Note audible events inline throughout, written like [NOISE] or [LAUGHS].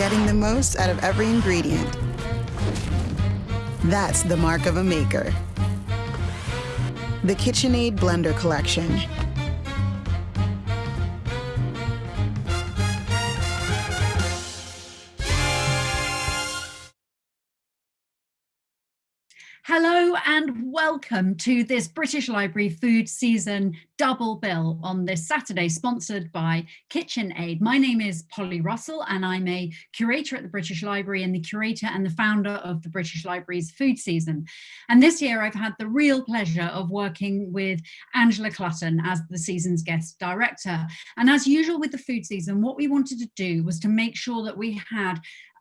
getting the most out of every ingredient. That's the mark of a maker. The KitchenAid Blender Collection. Hello and welcome to this British Library food season double bill on this Saturday, sponsored by KitchenAid. My name is Polly Russell and I'm a curator at the British Library and the curator and the founder of the British Library's food season. And this year I've had the real pleasure of working with Angela Clutton as the season's guest director. And as usual with the food season, what we wanted to do was to make sure that we had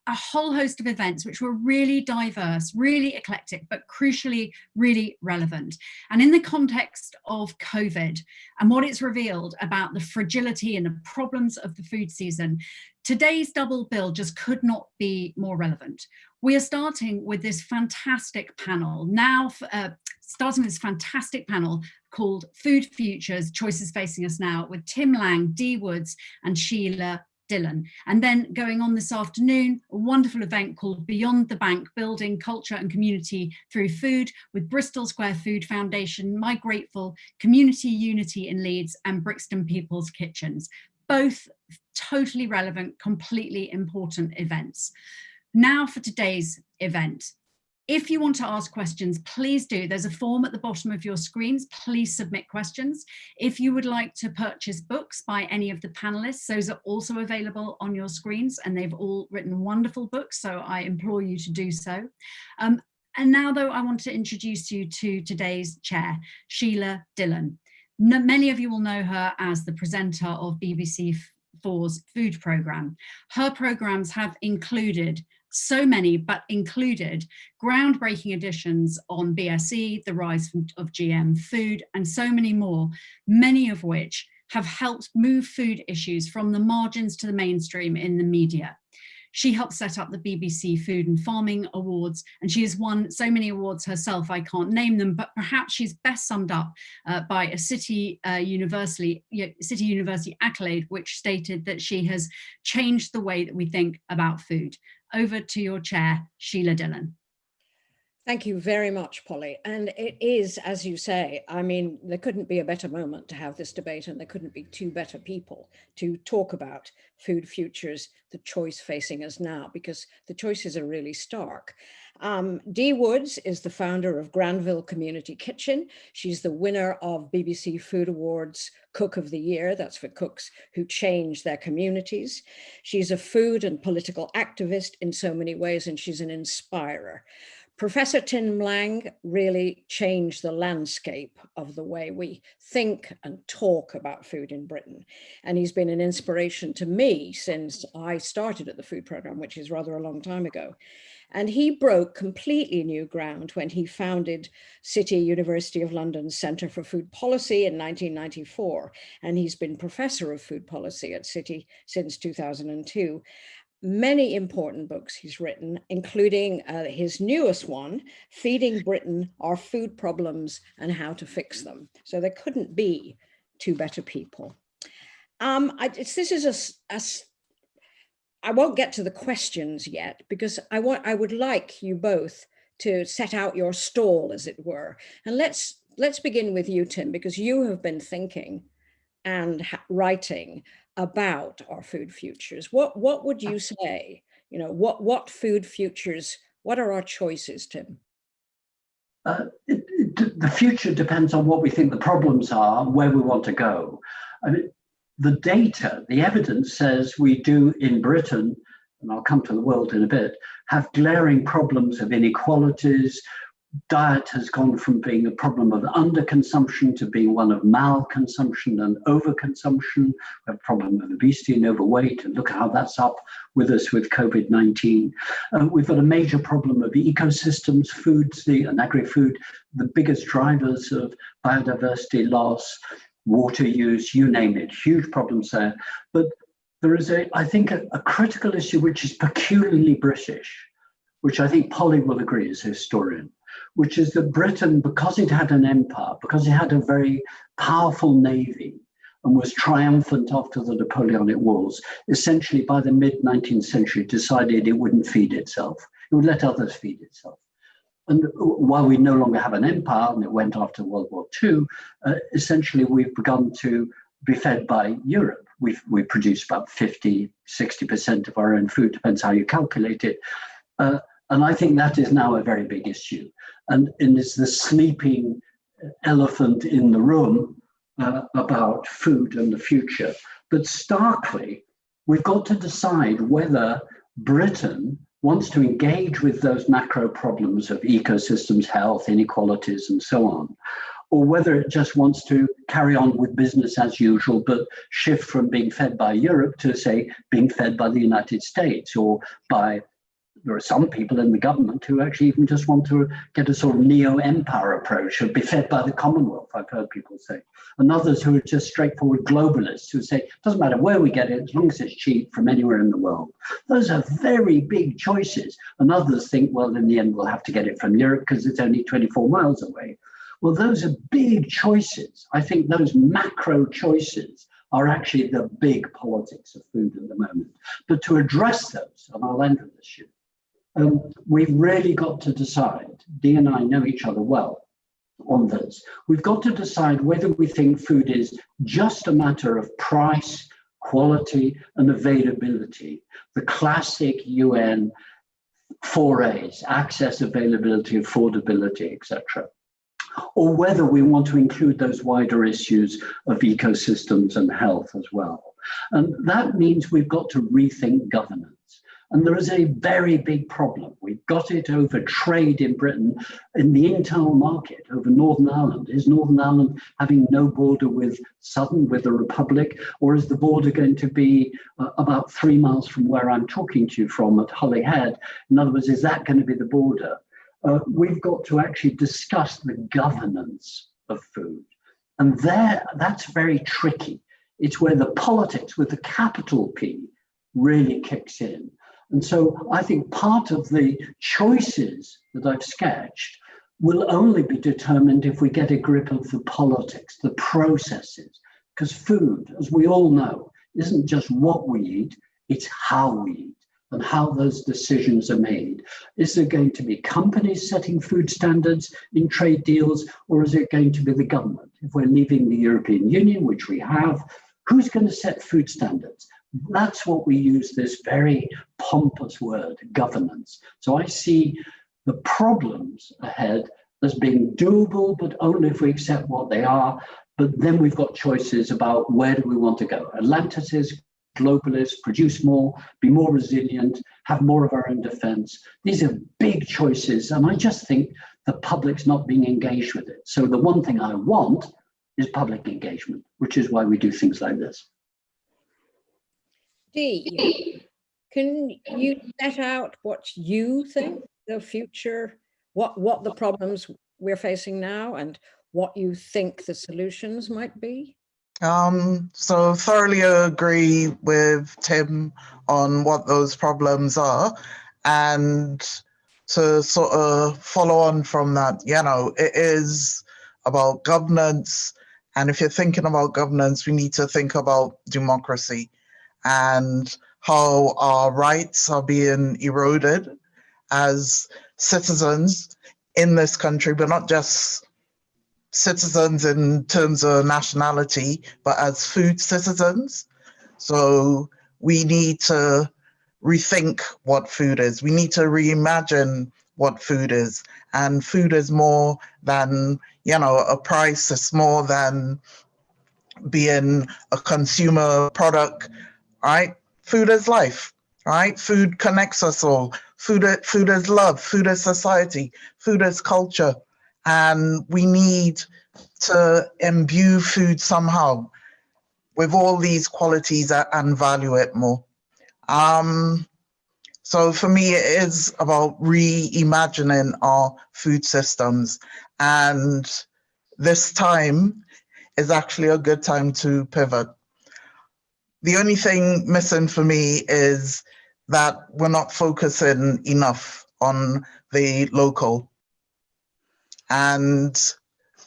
a whole host of events which were really diverse, really eclectic, but crucially really relevant. And in the context of COVID and what it's revealed about the fragility and the problems of the food season, today's double bill just could not be more relevant. We are starting with this fantastic panel now, uh, starting with this fantastic panel called Food Futures, Choices Facing Us Now with Tim Lang, Dee Woods and Sheila Dillon. And then going on this afternoon, a wonderful event called Beyond the Bank, Building Culture and Community Through Food with Bristol Square Food Foundation, My Grateful, Community Unity in Leeds and Brixton People's Kitchens. Both totally relevant, completely important events. Now for today's event. If you want to ask questions, please do. There's a form at the bottom of your screens. Please submit questions. If you would like to purchase books by any of the panelists, those are also available on your screens and they've all written wonderful books, so I implore you to do so. Um, and now though, I want to introduce you to today's chair, Sheila Dillon. No, many of you will know her as the presenter of BBC 4's food programme. Her programmes have included so many, but included groundbreaking editions on BSE, the rise of GM food, and so many more, many of which have helped move food issues from the margins to the mainstream in the media. She helped set up the BBC Food and Farming Awards, and she has won so many awards herself, I can't name them, but perhaps she's best summed up uh, by a City, uh, University, City University accolade, which stated that she has changed the way that we think about food over to your chair, Sheila Dillon. Thank you very much, Polly. And it is, as you say, I mean, there couldn't be a better moment to have this debate and there couldn't be two better people to talk about food futures, the choice facing us now, because the choices are really stark. Um, Dee Woods is the founder of Granville Community Kitchen. She's the winner of BBC Food Awards Cook of the Year. That's for cooks who change their communities. She's a food and political activist in so many ways, and she's an inspirer. Professor Tim Lang really changed the landscape of the way we think and talk about food in Britain. And he's been an inspiration to me since I started at the food program, which is rather a long time ago. And he broke completely new ground when he founded City University of London's Centre for Food Policy in 1994. And he's been professor of food policy at City since 2002 many important books he's written, including uh, his newest one, Feeding Britain, Our Food Problems and How to Fix Them. So there couldn't be two better people. Um, I, this is a, a, I won't get to the questions yet because I want, I would like you both to set out your stall, as it were. And let's, let's begin with you, Tim, because you have been thinking and writing about our food futures. What, what would you say? You know, what, what food futures, what are our choices, Tim? Uh, it, it, the future depends on what we think the problems are, where we want to go. I mean, the data, the evidence says we do in Britain, and I'll come to the world in a bit, have glaring problems of inequalities, diet has gone from being a problem of underconsumption to being one of malconsumption and overconsumption. We have a problem of obesity and overweight, and look at how that's up with us with COVID-19. Uh, we've got a major problem of ecosystems, foods, the, and agri-food, the biggest drivers of biodiversity loss, water use, you name it, huge problems there. But there is, a, I think, a, a critical issue which is peculiarly British, which I think Polly will agree as a historian which is that Britain, because it had an empire, because it had a very powerful navy, and was triumphant after the Napoleonic Wars, essentially by the mid 19th century decided it wouldn't feed itself. It would let others feed itself. And while we no longer have an empire, and it went after World War II, uh, essentially we've begun to be fed by Europe. we we produce about 50, 60% of our own food, depends how you calculate it. Uh, and I think that is now a very big issue. And, and it's the sleeping elephant in the room uh, about food and the future. But starkly, we've got to decide whether Britain wants to engage with those macro problems of ecosystems, health, inequalities, and so on, or whether it just wants to carry on with business as usual, but shift from being fed by Europe to, say, being fed by the United States or by there are some people in the government who actually even just want to get a sort of neo-empire approach or be fed by the Commonwealth, I've heard people say. And others who are just straightforward globalists who say, it doesn't matter where we get it, as long as it's cheap from anywhere in the world. Those are very big choices. And others think, well, in the end, we'll have to get it from Europe because it's only 24 miles away. Well, those are big choices. I think those macro choices are actually the big politics of food at the moment. But to address those, and I'll end with this, um, we've really got to decide, Dee and I know each other well on this, we've got to decide whether we think food is just a matter of price, quality and availability, the classic UN four A's, access, availability, affordability, etc. Or whether we want to include those wider issues of ecosystems and health as well. And that means we've got to rethink governance. And there is a very big problem. We've got it over trade in Britain, in the internal market, over Northern Ireland. Is Northern Ireland having no border with Southern, with the Republic, or is the border going to be uh, about three miles from where I'm talking to you from at Holyhead? In other words, is that going to be the border? Uh, we've got to actually discuss the governance of food. And there, that's very tricky. It's where the politics with the capital P really kicks in. And so I think part of the choices that I've sketched will only be determined if we get a grip of the politics, the processes, because food, as we all know, isn't just what we eat, it's how we eat and how those decisions are made. Is there going to be companies setting food standards in trade deals, or is it going to be the government? If we're leaving the European Union, which we have, who's going to set food standards? That's what we use this very pompous word, governance. So I see the problems ahead as being doable, but only if we accept what they are. But then we've got choices about where do we want to go. Atlanticist globalist, produce more, be more resilient, have more of our own defense. These are big choices. And I just think the public's not being engaged with it. So the one thing I want is public engagement, which is why we do things like this. Dee, can you set out what you think the future, what, what the problems we're facing now and what you think the solutions might be? Um, so thoroughly agree with Tim on what those problems are. And to sort of follow on from that, you know, it is about governance. And if you're thinking about governance, we need to think about democracy and how our rights are being eroded as citizens in this country, but not just citizens in terms of nationality, but as food citizens. So we need to rethink what food is. We need to reimagine what food is. And food is more than, you know, a price, it's more than being a consumer product right? Food is life, right? Food connects us all. Food, food is love, food is society, food is culture. And we need to imbue food somehow with all these qualities and value it more. Um, so for me, it is about reimagining our food systems. And this time is actually a good time to pivot the only thing missing for me is that we're not focusing enough on the local. And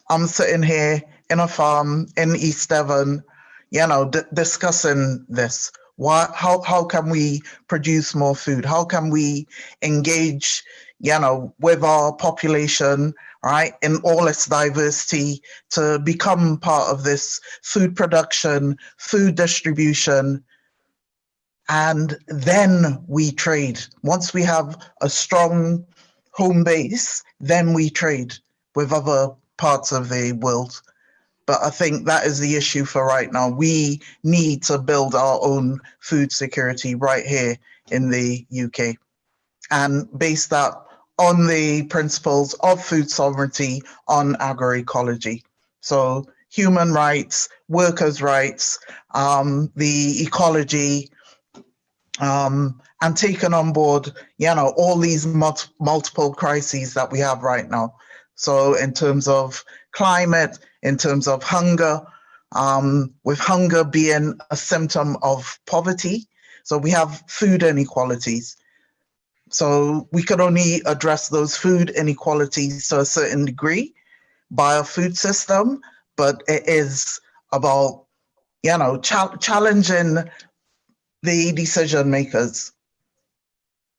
I'm sitting here in a farm in East Devon, you know, discussing this. Why, how, how can we produce more food? How can we engage, you know, with our population, right, in all its diversity to become part of this food production, food distribution, and then we trade. Once we have a strong home base, then we trade with other parts of the world. But I think that is the issue for right now. We need to build our own food security right here in the UK and base that on the principles of food sovereignty on agroecology. So human rights, workers' rights, um, the ecology, um, and taken on board, you know, all these mul- multiple crises that we have right now. So in terms of climate, in terms of hunger, um, with hunger being a symptom of poverty. So we have food inequalities. So we could only address those food inequalities to a certain degree by a food system, but it is about, you know, ch- challenging the decision makers.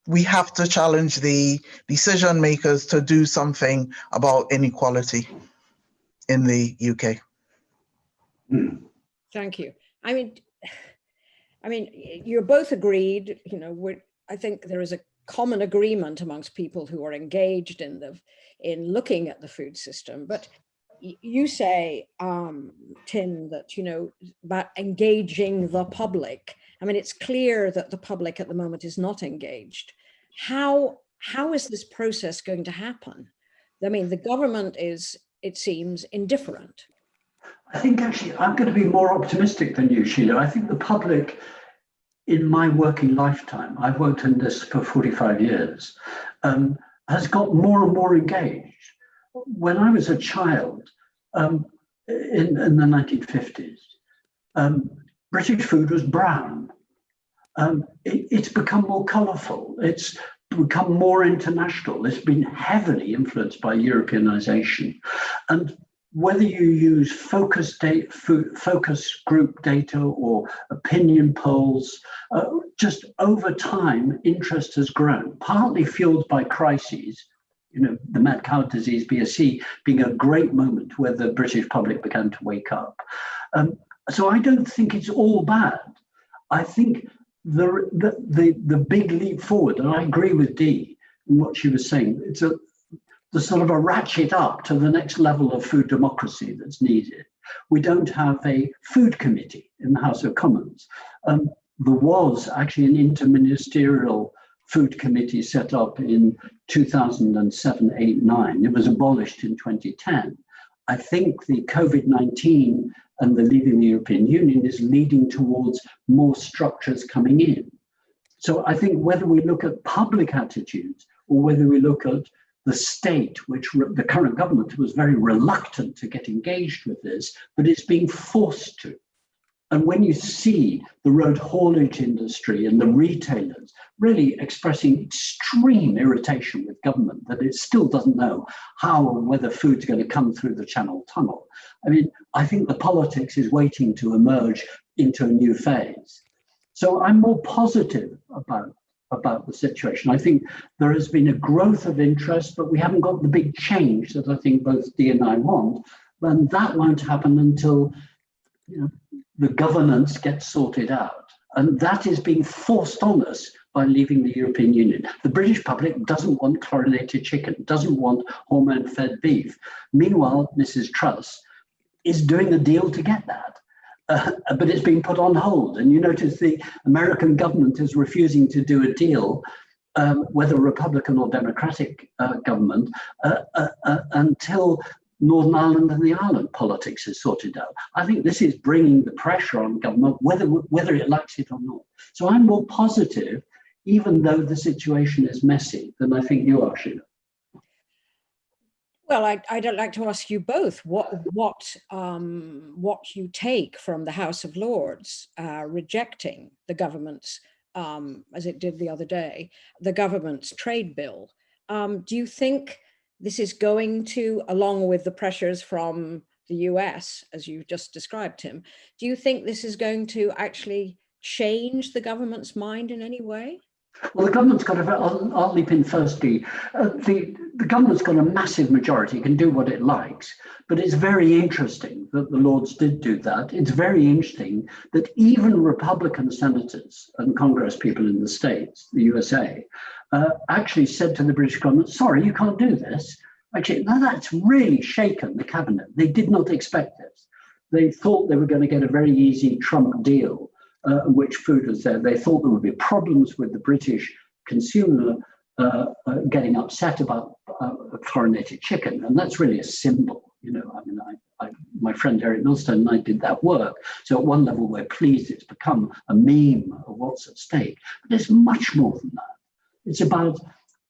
We have to challenge the decision makers to do something about inequality in the UK. Thank you. I mean, I mean, you're both agreed, you know, I think there is a common agreement amongst people who are engaged in the, in looking at the food system, but you say, um, Tim, that, you know, about engaging the public. I mean, it's clear that the public at the moment is not engaged. How, how is this process going to happen? I mean, the government is, it seems, indifferent. I think actually I'm going to be more optimistic than you, Sheila. I think the public, in my working lifetime, I've worked in this for 45 years, um, has got more and more engaged. When I was a child um, in, in the 1950s, um, British food was brown. Um, it, it's become more colourful. It's become more international. It's been heavily influenced by Europeanization. And whether you use focus data, focus group data or opinion polls, uh, just over time, interest has grown, partly fueled by crises. You know, the mad cow disease, BSE, being a great moment where the British public began to wake up. Um, so I don't think it's all bad. I think the, the the the big leap forward, and I agree with Dee in what she was saying. It's a the sort of a ratchet up to the next level of food democracy that's needed. We don't have a food committee in the House of Commons. Um, there was actually an interministerial food committee set up in 2007, 8, 9. It was abolished in 2010. I think the COVID 19 and the leaving the European Union is leading towards more structures coming in. So I think whether we look at public attitudes or whether we look at the state, which the current government was very reluctant to get engaged with this, but it's being forced to. And when you see the road haulage industry and the retailers really expressing extreme irritation with government that it still doesn't know how and whether food's going to come through the Channel Tunnel, I mean, I think the politics is waiting to emerge into a new phase. So I'm more positive about about the situation. I think there has been a growth of interest, but we haven't got the big change that I think both Dee and I want. And that won't happen until you know, the governance gets sorted out. And that is being forced on us by leaving the European Union. The British public doesn't want chlorinated chicken, doesn't want hormone fed beef. Meanwhile, Mrs. Truss is doing a deal to get that uh, but it's been put on hold. And you notice the American government is refusing to do a deal, um, whether Republican or Democratic uh, government, uh, uh, uh, until Northern Ireland and the Ireland politics is sorted out. I think this is bringing the pressure on government, whether whether it likes it or not. So I'm more positive, even though the situation is messy, than I think you are, Sheila. Well, I, I'd like to ask you both what what um, what you take from the House of Lords uh, rejecting the government's, um, as it did the other day, the government's trade bill. Um, do you think this is going to, along with the pressures from the US, as you've just described Tim, do you think this is going to actually change the government's mind in any way? Well, the government's got a, I'll, I'll leap in first, Dee. Uh, the, the government's got a massive majority, can do what it likes, but it's very interesting that the Lords did do that. It's very interesting that even Republican senators and Congress people in the States, the USA, uh, actually said to the British government, sorry, you can't do this. Actually, now that's really shaken the cabinet. They did not expect this. They thought they were going to get a very easy Trump deal uh, which food was there. They thought there would be problems with the British consumer uh, uh, getting upset about uh, chlorinated chicken, and that's really a symbol. You know, I mean, I, I, my friend Eric Millstone and I did that work. So at one level, we're pleased it's become a meme of what's at stake. But there's much more than that. It's about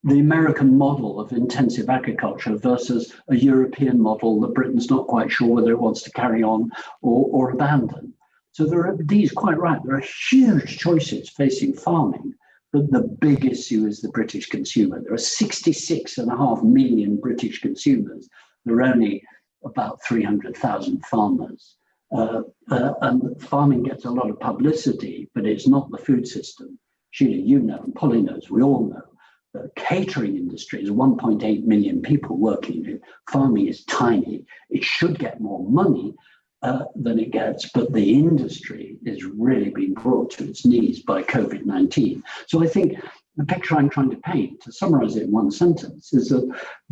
the American model of intensive agriculture versus a European model that Britain's not quite sure whether it wants to carry on or, or abandon. So there are, Dee's quite right, there are huge choices facing farming, but the big issue is the British consumer. There are 66 and a half million British consumers. There are only about 300,000 farmers. Uh, uh, and farming gets a lot of publicity, but it's not the food system. Sheila, you know, and Polly knows, we all know. The catering industry is 1.8 million people working in it. Farming is tiny. It should get more money, uh, than it gets, but the industry is really being brought to its knees by COVID 19. So I think the picture I'm trying to paint, to summarize it in one sentence, is that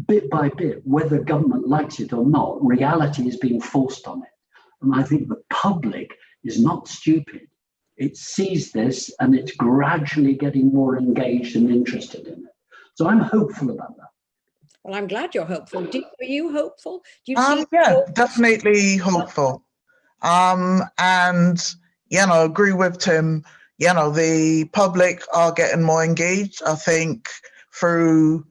bit by bit, whether government likes it or not, reality is being forced on it. And I think the public is not stupid. It sees this and it's gradually getting more engaged and interested in it. So I'm hopeful about that. Well, I'm glad you're hopeful. Do, are you hopeful? Do you um, yeah, hope? definitely hopeful. Um, and, you know, agree with Tim, you know, the public are getting more engaged, I think, through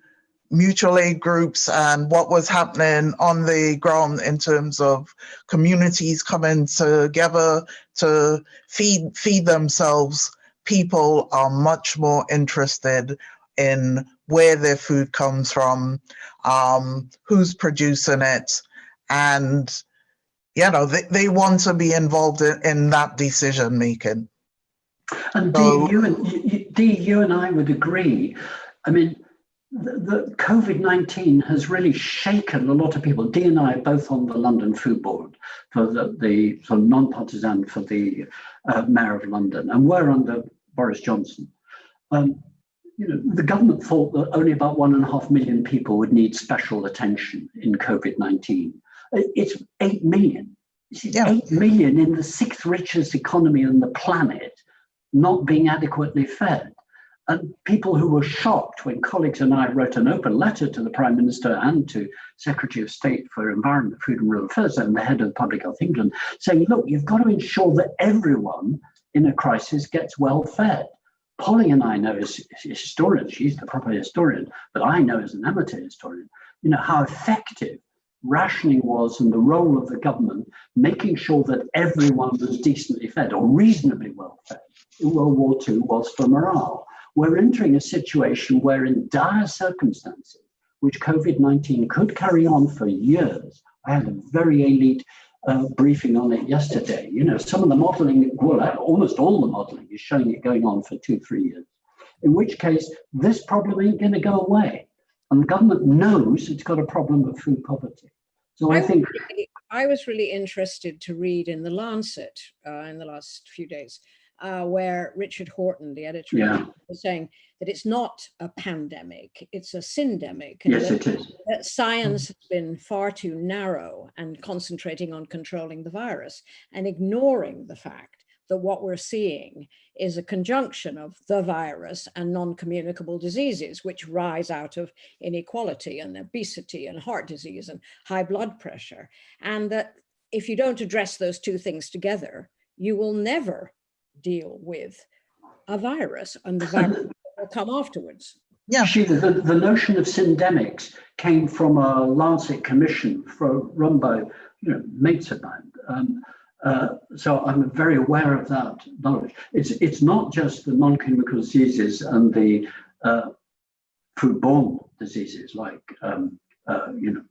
mutual aid groups and what was happening on the ground in terms of communities coming together to feed feed themselves. People are much more interested in where their food comes from, um, who's producing it, and you know they, they want to be involved in, in that decision making. And so, Dee, you and you, Dee, you and I would agree. I mean, the, the COVID-19 has really shaken a lot of people. Dee and I are both on the London Food Board for the, the sort of non-partisan for the uh, Mayor of London, and we're under Boris Johnson. Um, you know, the government thought that only about one and a half million people would need special attention in COVID-19. It's 8 million. Yeah. 8 million in the sixth richest economy on the planet not being adequately fed. And people who were shocked when colleagues and I wrote an open letter to the Prime Minister and to Secretary of State for Environment, Food and Rural Affairs and the head of Public Health England saying, look, you've got to ensure that everyone in a crisis gets well fed. Polly and I know as historians, she's the proper historian, but I know as an amateur historian, you know, how effective rationing was and the role of the government making sure that everyone was decently fed or reasonably well fed in World War II was for morale. We're entering a situation where in dire circumstances, which COVID-19 could carry on for years, I had a very elite uh, briefing on it yesterday. You know, some of the modeling, well, almost all the modeling is showing it going on for two, three years. In which case, this problem ain't going to go away. And the government knows it's got a problem of food poverty. So I, I think. Really, I was really interested to read in The Lancet uh, in the last few days uh, where Richard Horton, the editor, yeah. was saying that it's not a pandemic, it's a syndemic. yes, that, it is. That science has been far too narrow and concentrating on controlling the virus and ignoring the fact that what we're seeing is a conjunction of the virus and non-communicable diseases, which rise out of inequality and obesity and heart disease and high blood pressure. And that if you don't address those two things together, you will never deal with a virus and the virus [LAUGHS] will come afterwards. Yeah, Sheila, the, the notion of syndemics came from a Lancet commission for, run by you know, mates. Um, uh, so I'm very aware of that knowledge. It's, it's not just the non-communicable diseases and the uh, foodborne diseases like um, uh, you know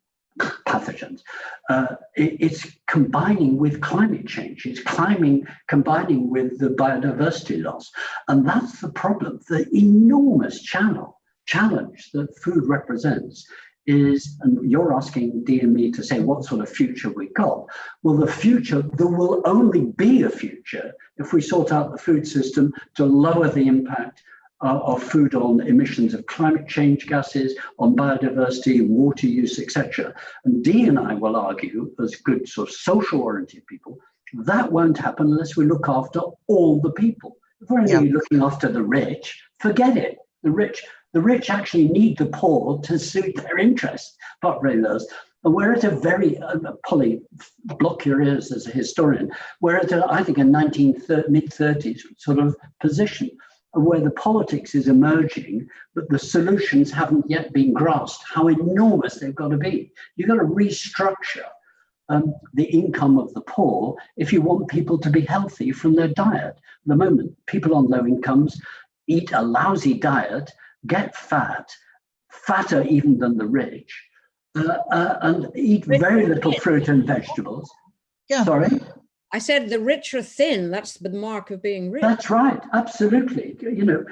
pathogens. Uh, it, it's combining with climate change. It's climbing, combining with the biodiversity loss. And that's the problem, the enormous channel, challenge that food represents is, and you're asking Dee and me to say what sort of future we got. Well, the future, there will only be a future if we sort out the food system to lower the impact uh, of food on emissions of climate change gases, on biodiversity, water use, etc. And Dee and I will argue, as good sort of social oriented people, that won't happen unless we look after all the people. If we're only yeah. looking after the rich, forget it. The rich, the rich actually need the poor to suit their interests, but those. And we're at a very, uh, Polly, block your ears as a historian, we're at, a, I think, a 19 mid 30s sort of position where the politics is emerging, but the solutions haven't yet been grasped, how enormous they've got to be. You've got to restructure um, the income of the poor if you want people to be healthy from their diet. At the moment, people on low incomes eat a lousy diet, get fat, fatter even than the rich, uh, uh, and eat very little fruit and vegetables. Yeah. Sorry? I said the rich are thin. That's the mark of being rich. That's right. Absolutely. You know,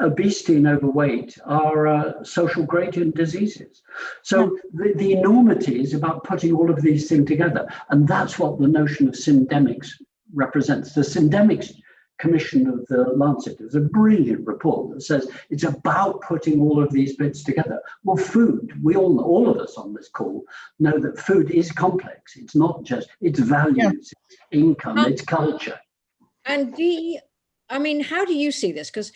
obesity and overweight are uh, social gradient diseases. So the, the enormity is about putting all of these things together. And that's what the notion of syndemics represents. The syndemics commission of the Lancet. There's a brilliant report that says it's about putting all of these bits together. Well, food, we all, all of us on this call know that food is complex. It's not just, it's values, yeah. it's income, um, it's culture. And the, I mean, how do you see this? Because,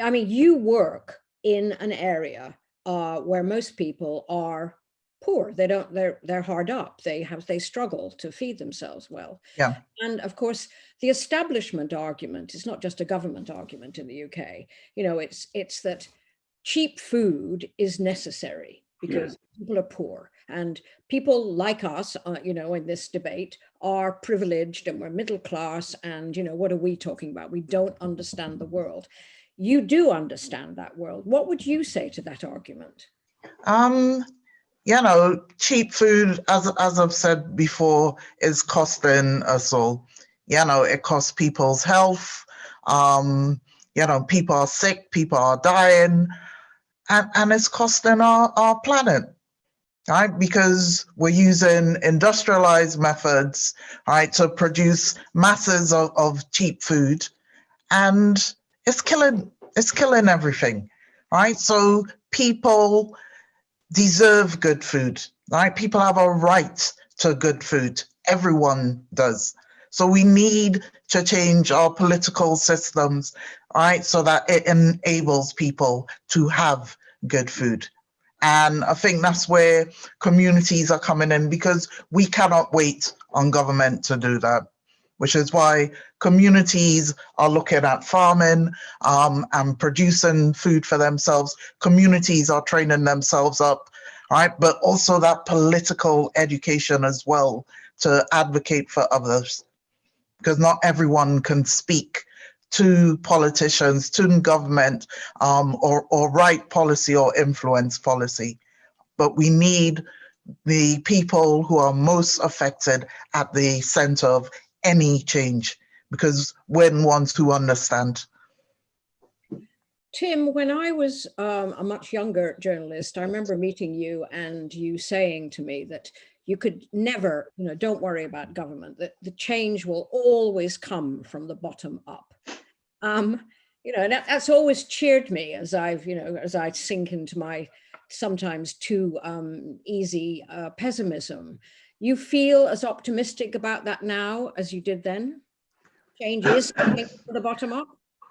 I mean, you work in an area uh, where most people are poor they don't they're they're hard up they have they struggle to feed themselves well. Yeah. And of course the establishment argument is not just a government argument in the uk you know it's it's that cheap food is necessary because yeah. people are poor. And people like us uh, you know in this debate are privileged and we're middle class and you know what are we talking about? We don't understand the world. You do understand that world. What would you say to that argument? Um you know, cheap food, as as I've said before, is costing us all. You know, it costs people's health. Um, you know, people are sick, people are dying, and, and it's costing our, our planet, right? Because we're using industrialized methods, right, to produce masses of, of cheap food, and it's killing it's killing everything, right? So people deserve good food, right? People have a right to good food. Everyone does. So we need to change our political systems, right? So that it enables people to have good food. And I think that's where communities are coming in because we cannot wait on government to do that, which is why communities are looking at farming um, and producing food for themselves. Communities are training themselves up, right? But also that political education as well to advocate for others, because not everyone can speak to politicians, to government, um, or, or write policy or influence policy. But we need the people who are most affected at the center of any change because the ones who understand. Tim, when I was um, a much younger journalist, I remember meeting you and you saying to me that you could never, you know, don't worry about government, that the change will always come from the bottom up. Um, you know, and that, that's always cheered me as I've, you know, as I sink into my sometimes too um, easy uh, pessimism. You feel as optimistic about that now as you did then? Changes is coming from the bottom up?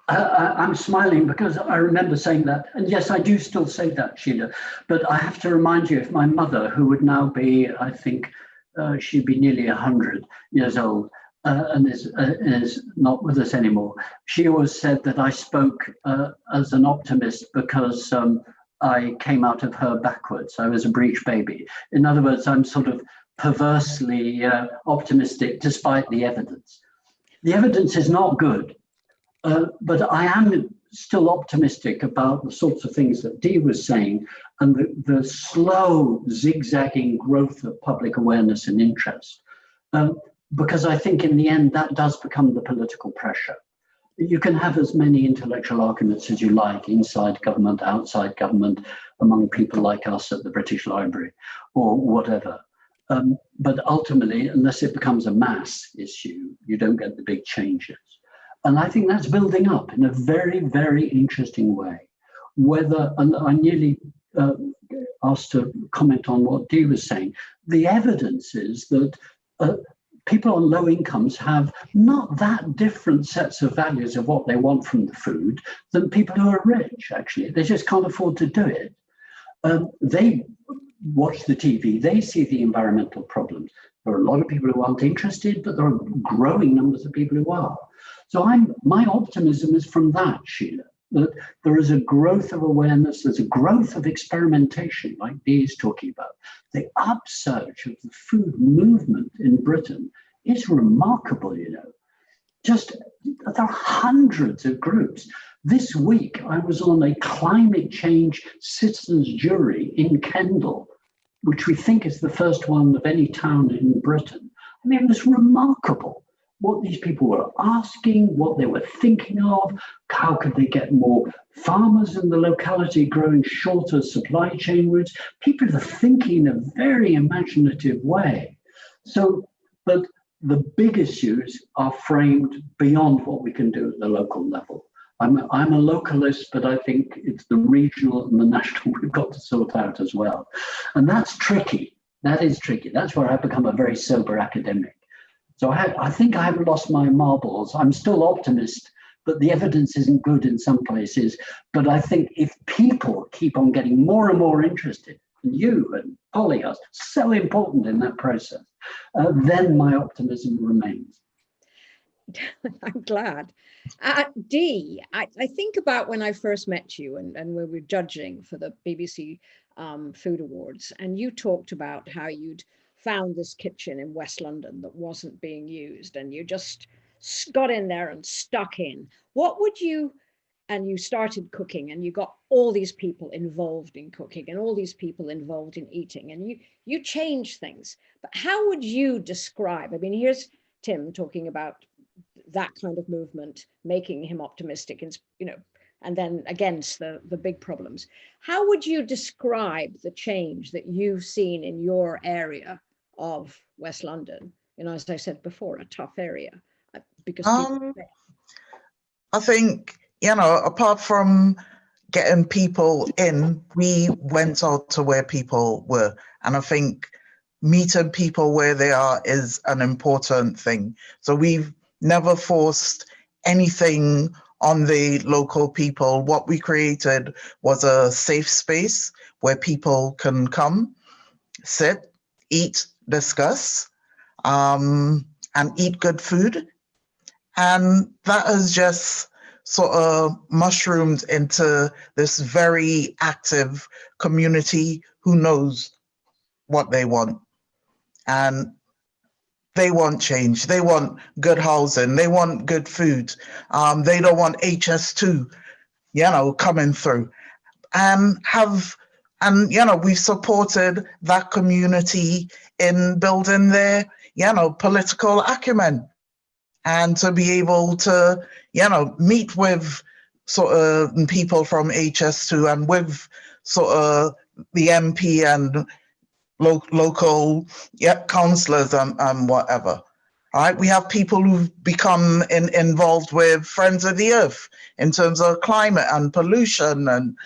I, am smiling because I remember saying that. And yes, I do still say that, Sheila. But I have to remind you of my mother, who would now be, I think, uh, she'd be nearly 100 years old uh, and is, uh, is not with us anymore. She always said that I spoke uh, as an optimist because um, I came out of her backwards. I was a breech baby. In other words, I'm sort of perversely uh, optimistic despite the evidence the evidence is not good, uh, but I am still optimistic about the sorts of things that Dee was saying and the, the slow zigzagging growth of public awareness and interest. Um, because I think in the end that does become the political pressure. You can have as many intellectual arguments as you like inside government, outside government, among people like us at the British Library or whatever. Um, but ultimately, unless it becomes a mass issue, you don't get the big changes. And I think that's building up in a very, very interesting way. Whether, and I nearly uh, asked to comment on what Dee was saying, the evidence is that uh, people on low incomes have not that different sets of values of what they want from the food than people who are rich, actually. They just can't afford to do it. Um, they watch the TV, they see the environmental problems. There are a lot of people who aren't interested, but there are growing numbers of people who are. So I'm my optimism is from that, Sheila, that there is a growth of awareness, there's a growth of experimentation, like Dee is talking about. The upsurge of the food movement in Britain is remarkable, you know. Just there are hundreds of groups. This week, I was on a climate change citizens jury in Kendal, which we think is the first one of any town in Britain. I mean, it was remarkable what these people were asking, what they were thinking of, how could they get more farmers in the locality growing shorter supply chain routes. People are thinking in a very imaginative way. So, but the big issues are framed beyond what we can do at the local level. I'm a, I'm a localist, but I think it's the regional and the national [LAUGHS] we've got to sort out as well. And that's tricky. That is tricky. That's where I've become a very sober academic. So I, I think I haven't lost my marbles. I'm still optimist, but the evidence isn't good in some places. But I think if people keep on getting more and more interested, and you and Polly are so important in that process, uh, then my optimism remains. [LAUGHS] I'm glad. Uh, Dee, I, I, think about when I first met you and, and we were judging for the BBC um, Food Awards, and you talked about how you'd found this kitchen in West London that wasn't being used and you just got in there and stuck in, what would you, and you started cooking and you got all these people involved in cooking and all these people involved in eating and you, you change things. But how would you describe, I mean, here's Tim talking about that kind of movement, making him optimistic and, you know, and then against the, the big problems. How would you describe the change that you've seen in your area of West London. You know, as I said before, a tough area uh, because um, I think, you know, apart from getting people in, we went out to where people were. And I think meeting people where they are is an important thing. So we've never forced anything on the local people. What we created was a safe space where people can come, sit, eat, discuss um, and eat good food. And that has just sort of mushroomed into this very active community who knows what they want. And they want change. They want good housing. They want good food. Um, they don't want HS2, you know, coming through. And have and, you know, we've supported that community in building their, you know, political acumen and to be able to, you know, meet with sort of people from HS2 and with sort of the MP and lo local yeah, councillors and, and whatever. Right, we have people who've become in, involved with Friends of the Earth in terms of climate and pollution. And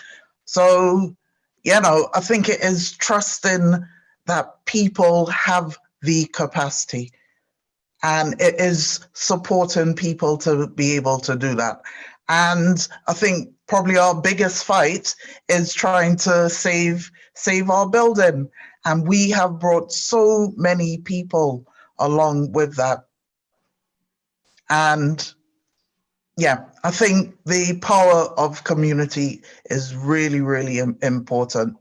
so you know, I think it is trusting that people have the capacity and it is supporting people to be able to do that. And I think probably our biggest fight is trying to save save our building. And we have brought so many people along with that. And yeah, I think the power of community is really, really important,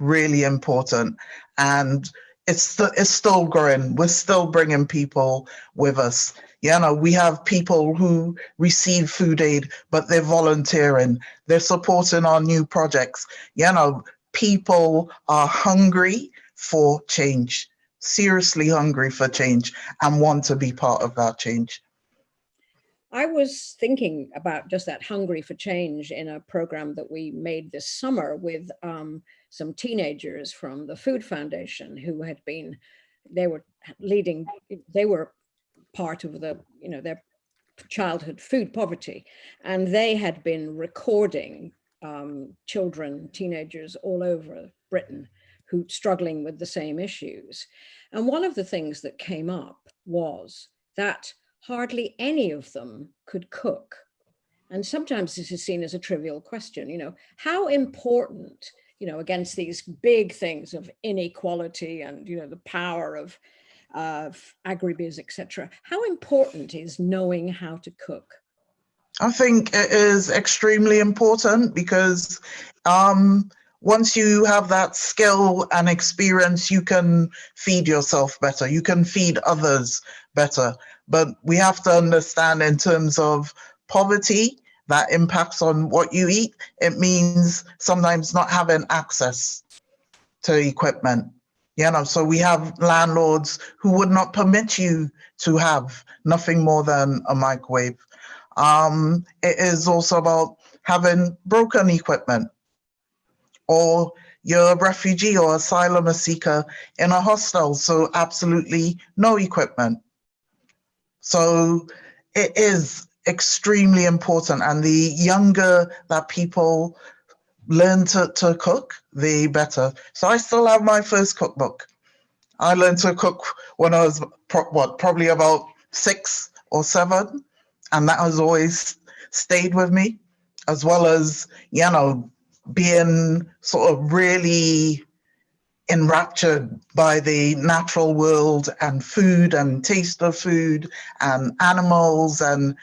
really important. And it's, it's still growing. We're still bringing people with us. You know, we have people who receive food aid, but they're volunteering, they're supporting our new projects. You know, people are hungry for change, seriously hungry for change, and want to be part of that change. I was thinking about just that hungry for change in a program that we made this summer with um, some teenagers from the Food Foundation who had been, they were leading, they were part of the, you know, their childhood food poverty. And they had been recording um, children, teenagers all over Britain who struggling with the same issues. And one of the things that came up was that hardly any of them could cook. And sometimes this is seen as a trivial question, you know, how important, you know, against these big things of inequality and, you know, the power of, of agribiz, etc. How important is knowing how to cook? I think it is extremely important because um, once you have that skill and experience, you can feed yourself better. You can feed others better. But we have to understand in terms of poverty, that impacts on what you eat. It means sometimes not having access to equipment. You know, so we have landlords who would not permit you to have nothing more than a microwave. Um, it is also about having broken equipment or you're a refugee or asylum seeker in a hostel, so absolutely no equipment. So it is extremely important. And the younger that people learn to, to cook, the better. So I still have my first cookbook. I learned to cook when I was, pro what, probably about six or seven. And that has always stayed with me, as well as, you know, being sort of really enraptured by the natural world and food and taste of food and animals and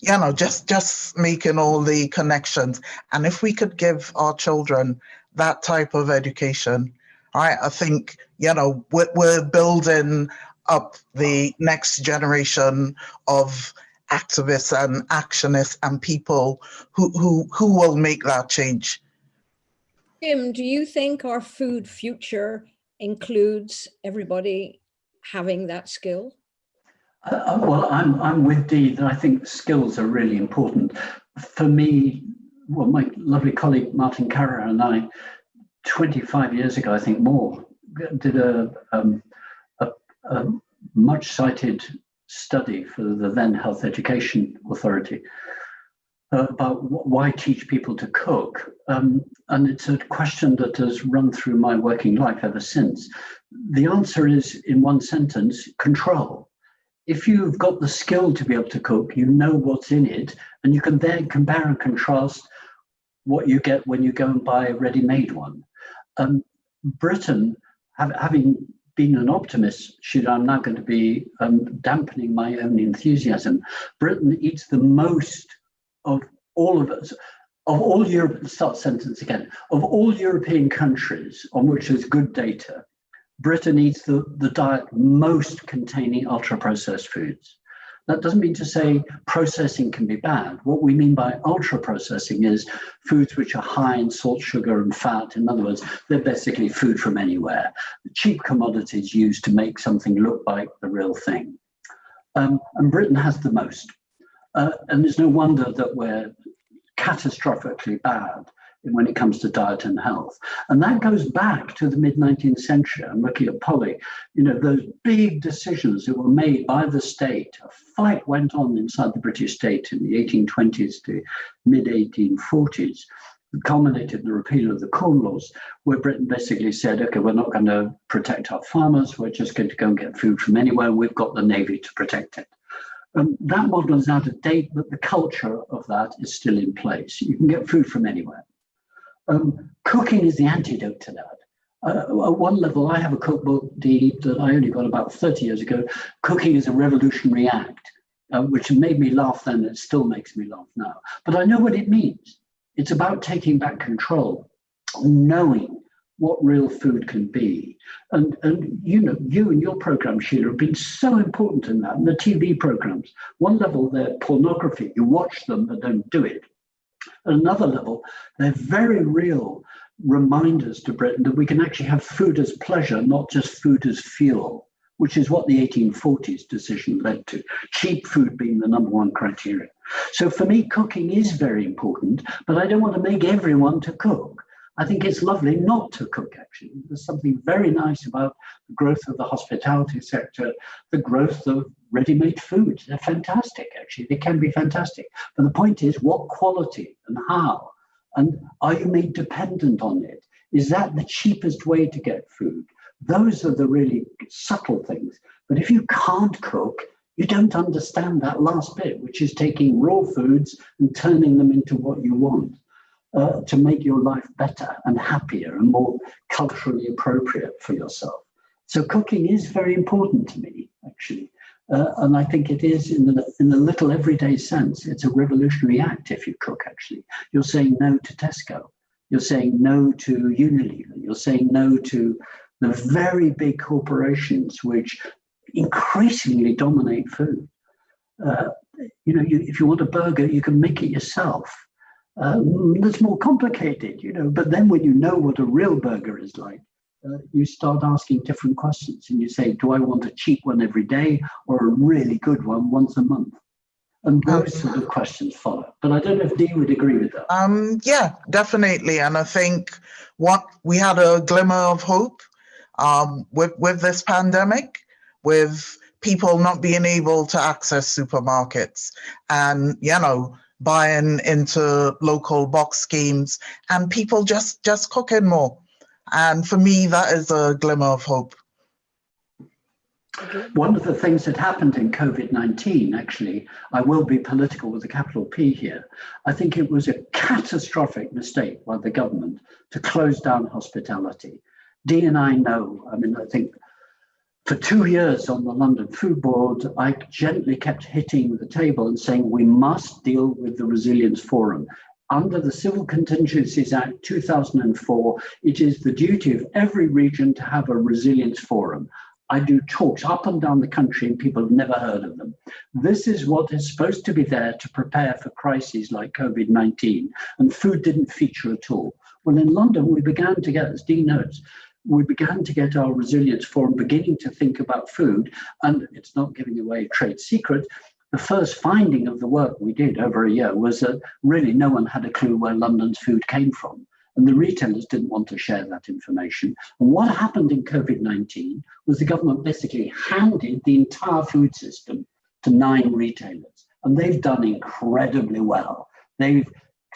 you know just just making all the connections. And if we could give our children that type of education right i think you know we're, we're building up the next generation of activists and actionists and people who who who will make that change Tim, do you think our food future includes everybody having that skill? Uh, uh, well, I'm, I'm with Dee that I think skills are really important. For me, well, my lovely colleague Martin Caraher and I, 25 years ago, I think more, did a, um, a, a much cited study for the then Health Education Authority uh, about why teach people to cook. Um, and it's a question that has run through my working life ever since. The answer is, in one sentence, control. If you've got the skill to be able to cook, you know what's in it, and you can then compare and contrast what you get when you go and buy a ready-made one. Um, Britain, have, having been an optimist, should I'm now going to be um, dampening my own enthusiasm. Britain eats the most of all of us, of all Europe, start sentence again, of all European countries on which there's good data, Britain eats the, the diet most containing ultra processed foods. That doesn't mean to say processing can be bad. What we mean by ultra processing is foods which are high in salt, sugar, and fat. In other words, they're basically food from anywhere. Cheap commodities used to make something look like the real thing. Um, and Britain has the most. Uh, and there's no wonder that we're catastrophically bad when it comes to diet and health. And that goes back to the mid 19th century. I'm looking at Polly, you know, those big decisions that were made by the state. A fight went on inside the British state in the 1820s to mid 1840s, culminated in the repeal of the Corn Laws, where Britain basically said, okay, we're not going to protect our farmers, we're just going to go and get food from anywhere, we've got the Navy to protect it. Um, that model is out of date, but the culture of that is still in place. You can get food from anywhere. Um, cooking is the antidote to that. Uh, at one level, I have a cookbook Dee, that I only got about 30 years ago. Cooking is a revolutionary act, uh, which made me laugh then, it still makes me laugh now. But I know what it means. It's about taking back control, knowing what real food can be. And, and you know, you and your program, Sheila, have been so important in that. And the TV programs, one level, they're pornography. You watch them, but don't do it. At another level, they're very real reminders to Britain that we can actually have food as pleasure, not just food as fuel, which is what the 1840s decision led to, cheap food being the number one criteria. So for me, cooking is very important, but I don't want to make everyone to cook. I think it's lovely not to cook, actually. There's something very nice about the growth of the hospitality sector, the growth of ready-made foods. They're fantastic, actually. They can be fantastic. But the point is, what quality and how? And are you made dependent on it? Is that the cheapest way to get food? Those are the really subtle things. But if you can't cook, you don't understand that last bit, which is taking raw foods and turning them into what you want uh, to make your life better and happier and more culturally appropriate for yourself. So cooking is very important to me, actually. Uh, and I think it is in the, in the little everyday sense, it's a revolutionary act if you cook, actually. You're saying no to Tesco. You're saying no to Unilever. You're saying no to the very big corporations which increasingly dominate food. Uh, you know, you, if you want a burger, you can make it yourself. Um, that's more complicated, you know, but then when you know what a real burger is like, uh, you start asking different questions and you say, do I want a cheap one every day or a really good one once a month? And those sort of questions follow. But I don't know if Dee would agree with that. Um, yeah, definitely. And I think what we had a glimmer of hope um, with, with this pandemic, with people not being able to access supermarkets and, you know, buying into local box schemes and people just just cooking more and for me that is a glimmer of hope one of the things that happened in COVID-19, actually, I will be political with a capital P here. I think it was a catastrophic mistake by the government to close down hospitality. Dee and I know, I mean, I think for two years on the London Food Board, I gently kept hitting the table and saying we must deal with the Resilience Forum. Under the Civil Contingencies Act 2004, it is the duty of every region to have a resilience forum. I do talks up and down the country and people have never heard of them. This is what is supposed to be there to prepare for crises like COVID-19 and food didn't feature at all. Well, in London, we began to get, as Dee notes, we began to get our resilience forum beginning to think about food, and it's not giving away trade secret. The first finding of the work we did over a year was that really no one had a clue where London's food came from. And the retailers didn't want to share that information. And what happened in COVID-19 was the government basically handed the entire food system to nine retailers. And they've done incredibly well. They've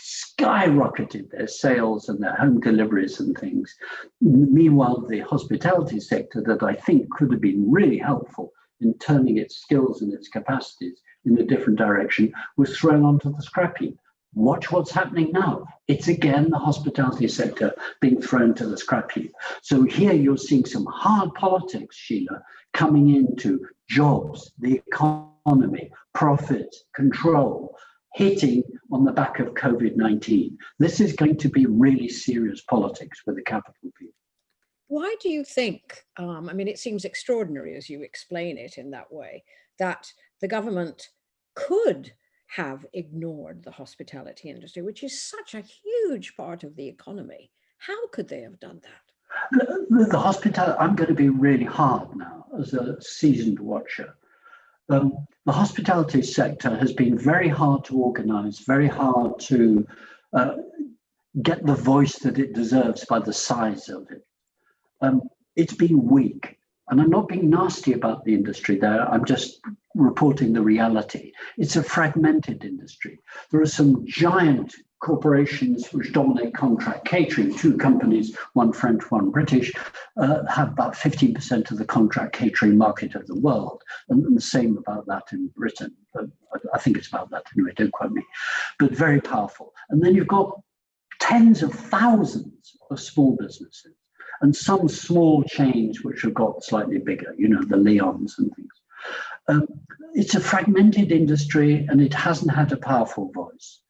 skyrocketed their sales and their home deliveries and things. Meanwhile, the hospitality sector that I think could have been really helpful in turning its skills and its capacities in a different direction was thrown onto the scrap heap. Watch what's happening now. It's again the hospitality sector being thrown to the scrap heap. So here you're seeing some hard politics, Sheila, coming into jobs, the economy, profit, control, hitting on the back of COVID-19. This is going to be really serious politics with the capital P. Why do you think, um, I mean, it seems extraordinary as you explain it in that way, that the government could have ignored the hospitality industry, which is such a huge part of the economy. How could they have done that? The, the hospitality, I'm going to be really hard now as a seasoned watcher. Um, the hospitality sector has been very hard to organize, very hard to uh, get the voice that it deserves by the size of it. Um, it's been weak. And I'm not being nasty about the industry there. I'm just reporting the reality. It's a fragmented industry. There are some giant corporations which dominate contract catering, two companies, one French, one British, uh, have about 15% of the contract catering market of the world. And, the same about that in Britain. But I think it's about that anyway, don't quote me. But very powerful. And then you've got tens of thousands of small businesses and some small chains which have got slightly bigger, you know, the Leons and things. Um, it's a fragmented industry and it hasn't had a powerful voice.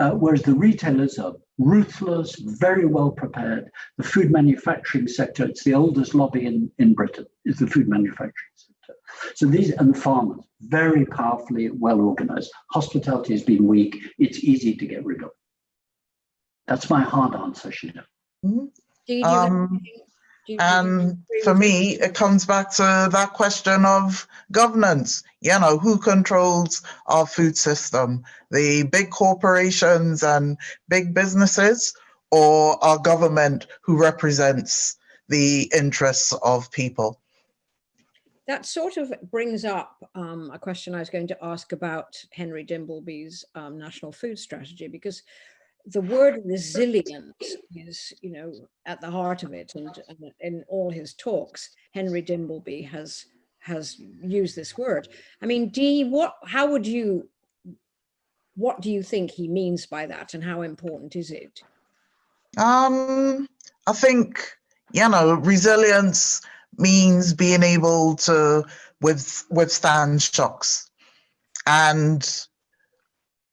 Uh, whereas the retailers are ruthless, very well prepared. The food manufacturing sector, it's the oldest lobby in, in Britain, is the food manufacturing sector. So these, and the farmers, very powerfully well organized. Hospitality has been weak, it's easy to get rid of. That's my hard answer, Sheila. Do you- do you have Um, anything- do you- do you And for me, it comes back to that question of governance. You know, who controls our food system? The big corporations and big businesses, or our government who represents the interests of people? That sort of brings up um, a question I was going to ask about Henry Dimbleby's um, national food strategy, because the word resilience is, you know, at the heart of it. And, and in all his talks, Henry Dimbleby has has used this word. I mean, Dee, what, how would you, what do you think he means by that and how important is it? Um, I think, you know, resilience means being able to with, withstand shocks. And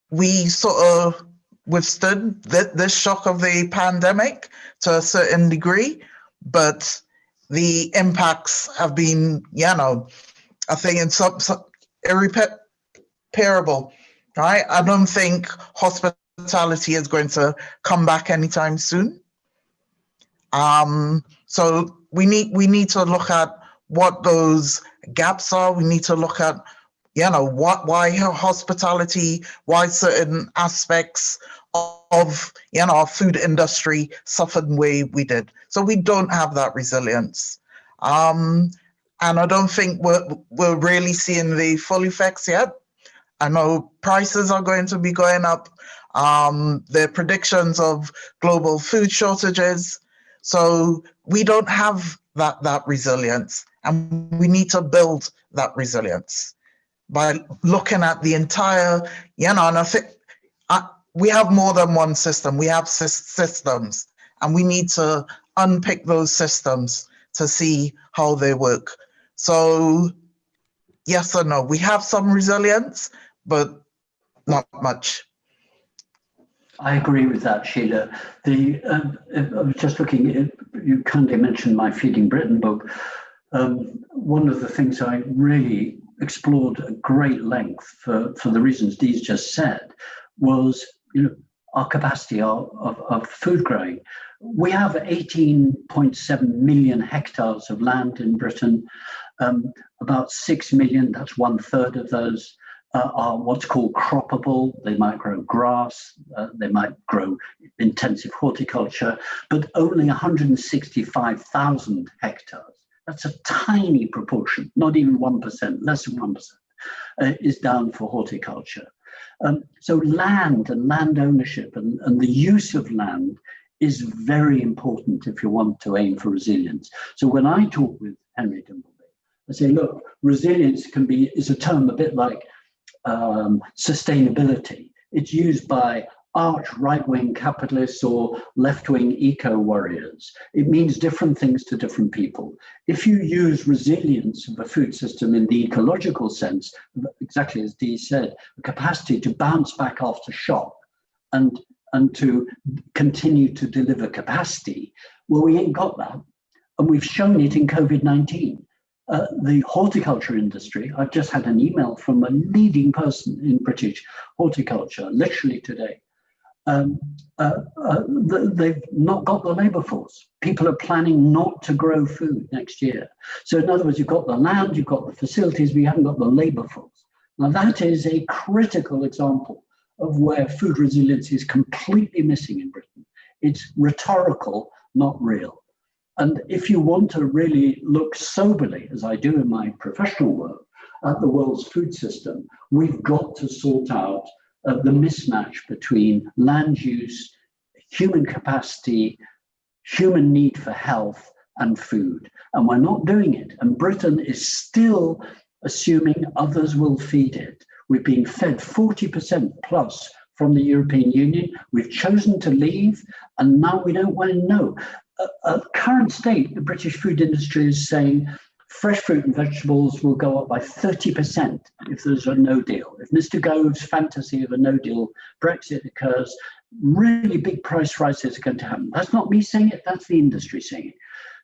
we sort of withstood th- this shock of the pandemic to a certain degree, but the impacts have been, you know, I think it's some, some irreparable, right? I don't think hospitality is going to come back anytime soon. Um, so we need we need to look at what those gaps are. We need to look at, you know, what why hospitality, why certain aspects of you know our food industry suffered the way we did. So we don't have that resilience. Um, and I don't think we're we're really seeing the full effects yet. I know prices are going to be going up. Um, the predictions of global food shortages. So we don't have that that resilience, and we need to build that resilience by looking at the entire. You know, and I think uh, we have more than one system. We have sys- systems, and we need to unpick those systems to see how they work. So, yes or no, we have some resilience, but not much. I agree with that, Sheila. The um, I was just looking. At, you kindly mentioned my Feeding Britain book. Um, one of the things I really explored at great length for, for the reasons Dee's just said was, you know, our capacity of, of, of food growing. We have 18.7 million hectares of land in Britain. Um, about 6 million, that's one third of those, uh, are what's called croppable. They might grow grass, uh, they might grow intensive horticulture, but only 165,000 hectares. That's a tiny proportion, not even 1%, less than 1%, uh, is down for horticulture. Um, so land and land ownership and, and the use of land is very important if you want to aim for resilience. So when I talk with Henry Dimbleby, I say, look, resilience can be is a term a bit like um, sustainability. It's used by arch right-wing capitalists or left-wing eco-warriors. It means different things to different people. If you use resilience of a food system in the ecological sense, exactly as Dee said, the capacity to bounce back after shock and, and to continue to deliver capacity, well, we ain't got that. And we've shown it in COVID-19. Uh, the horticulture industry, I've just had an email from a leading person in British horticulture, literally today. Um, uh, uh, they've not got the labor force. People are planning not to grow food next year. So in other words, you've got the land, you've got the facilities, but you haven't got the labor force. Now that is a critical example of where food resilience is completely missing in Britain. It's rhetorical, not real. And if you want to really look soberly, as I do in my professional work, at the world's food system, we've got to sort out uh, the mismatch between land use, human capacity, human need for health, and food. And we're not doing it. And Britain is still assuming others will feed it. We've been fed 40% plus from the European Union. We've chosen to leave, and now we don't want to know at current state, the British food industry is saying fresh fruit and vegetables will go up by 30% if there's a no deal. If Mr. Gove's fantasy of a no deal Brexit occurs, really big price rises are going to happen. That's not me saying it, that's the industry saying it.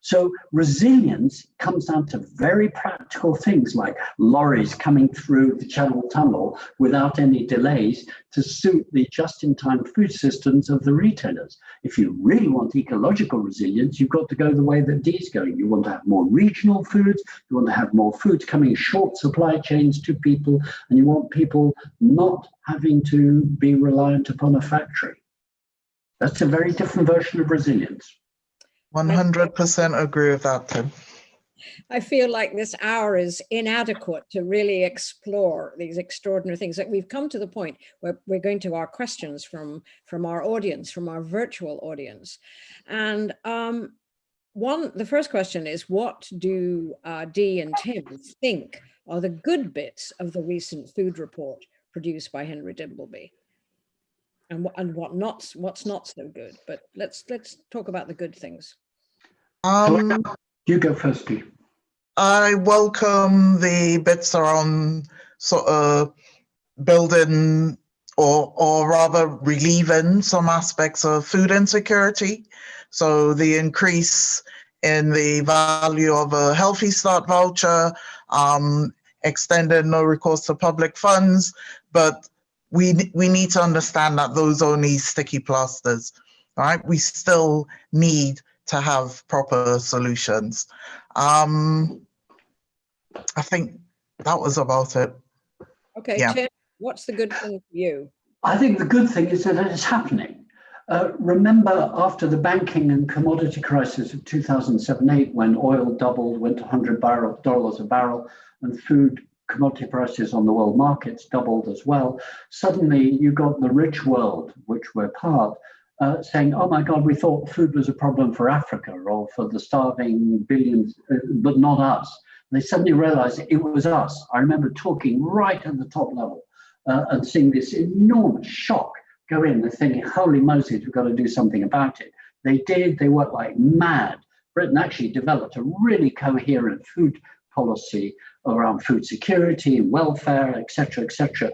So resilience comes down to very practical things like lorries coming through the Channel Tunnel without any delays to suit the just-in-time food systems of the retailers. If you really want ecological resilience, you've got to go the way that Dee's going. You want to have more regional foods, you want to have more foods coming short supply chains to people, and you want people not having to be reliant upon a factory. That's a very different version of resilience. 100% agree with that, Tim. I feel like this hour is inadequate to really explore these extraordinary things that we've come to the point where we're going to our questions from from our audience, from our virtual audience. And um, one, the first question is, what do uh, Dee and Tim think are the good bits of the recent food report produced by Henry Dimbleby? And, and what not, what's not so good, but let's let's talk about the good things. Um, You go first, Dee. I welcome the bits around sort of building or or rather relieving some aspects of food insecurity. So the increase in the value of a healthy start voucher, um, extended no recourse to public funds, but we we need to understand that those are only sticky plasters, right? We still need to have proper solutions. Um, I think that was about it. Okay, Yeah. Tim, what's the good thing for you? I think the good thing is that it's happening. Uh, remember after the banking and commodity crisis of 2007-8, when oil doubled, went to 100 barrel, dollars a barrel, and food commodity prices on the world markets doubled as well. Suddenly you got the rich world, which we're part, uh, saying, oh my God, we thought food was a problem for Africa or for the starving billions, uh, but not us. They suddenly realized it was us. I remember talking right at the top level uh, and seeing this enormous shock go in. They're thinking, holy Moses, we've got to do something about it. They did, they worked like mad. Britain actually developed a really coherent food policy around food security and welfare, et cetera,